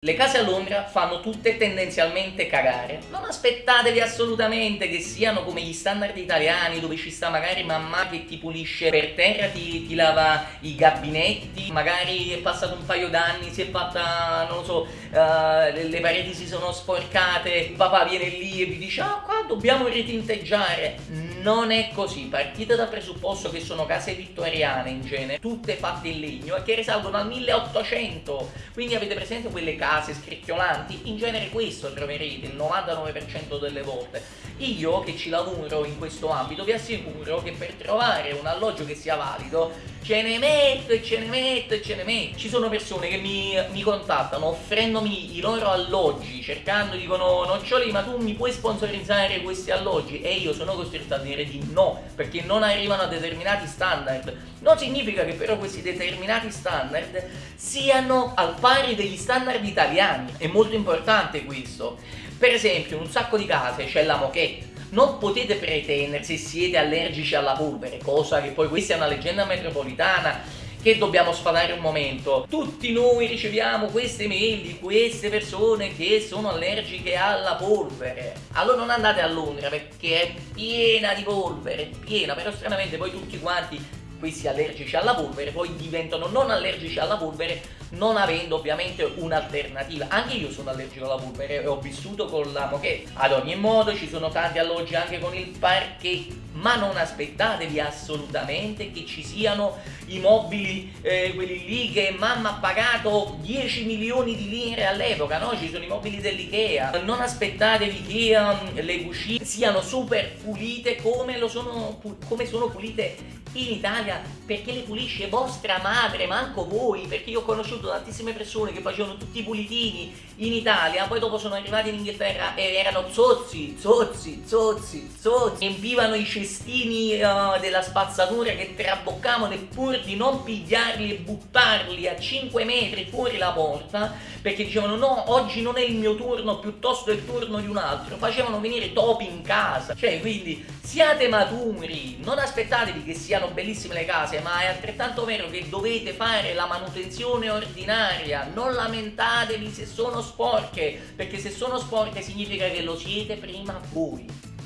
Le case a Londra fanno tutte tendenzialmente cagare. Non aspettatevi assolutamente che siano come gli standard italiani dove ci sta magari mamma che ti pulisce per terra, ti, ti lava i gabinetti, magari è passato un paio d'anni, si è fatta, non lo so, uh, le, pareti si sono sporcate, il papà viene lì e vi dice ah qua dobbiamo ritinteggiare. Non è così, partite dal presupposto che sono case vittoriane in genere, tutte fatte in legno e che risalgono al 1800, quindi avete presente quelle case case scricchiolanti, in genere questo troverete il 99% delle volte. Io che ci lavoro in questo ambito vi assicuro che per trovare un alloggio che sia valido ce ne metto e ce ne metto e ce ne metto. Ci sono persone che mi, mi contattano offrendomi i loro alloggi, cercando, dicono Noccioli ma tu mi puoi sponsorizzare questi alloggi? E io sono costretto a dire di no, perché non arrivano a determinati standard. Non significa che però questi determinati standard siano al pari degli standard italiani. È molto importante questo. Per esempio, in un sacco di case c'è la moquette. Non potete pretendere se siete allergici alla polvere, cosa che poi questa è una leggenda metropolitana che dobbiamo sfatare un momento. Tutti noi riceviamo queste mail di queste persone che sono allergiche alla polvere. Allora non andate a Londra perché è piena di polvere, piena, però stranamente poi tutti quanti questi allergici alla polvere poi diventano non allergici alla polvere non avendo ovviamente un'alternativa anche io sono allergico alla polvere e ho vissuto con la moquette ad ogni modo ci sono tanti alloggi anche con il parquet ma non aspettatevi assolutamente che ci siano i mobili, eh, quelli lì che mamma ha pagato 10 milioni di lire all'epoca, no? Ci sono i mobili dell'Ikea. Non aspettatevi che um, le cucine siano super pulite come, sono, come sono pulite in Italia perché le pulisce vostra madre, manco voi, perché io ho conosciuto tantissime persone che facevano tutti i pulitini in Italia, poi dopo sono arrivati in Inghilterra e erano zozzi, zozzi, zozzi, zozzi, riempivano i cestini uh, della spazzatura che traboccavano e pur di non pigliarli e buttarli a 5 metri fuori la porta, perché dicevano no, oggi non è il mio turno, piuttosto è il turno di un altro, facevano venire topi in casa, cioè quindi siate maturi, non aspettatevi che siano bellissime le case, ma è altrettanto vero che dovete fare la manutenzione ordinaria, non lamentatevi se sono sporche, perché se sono sporche significa che lo siete prima voi.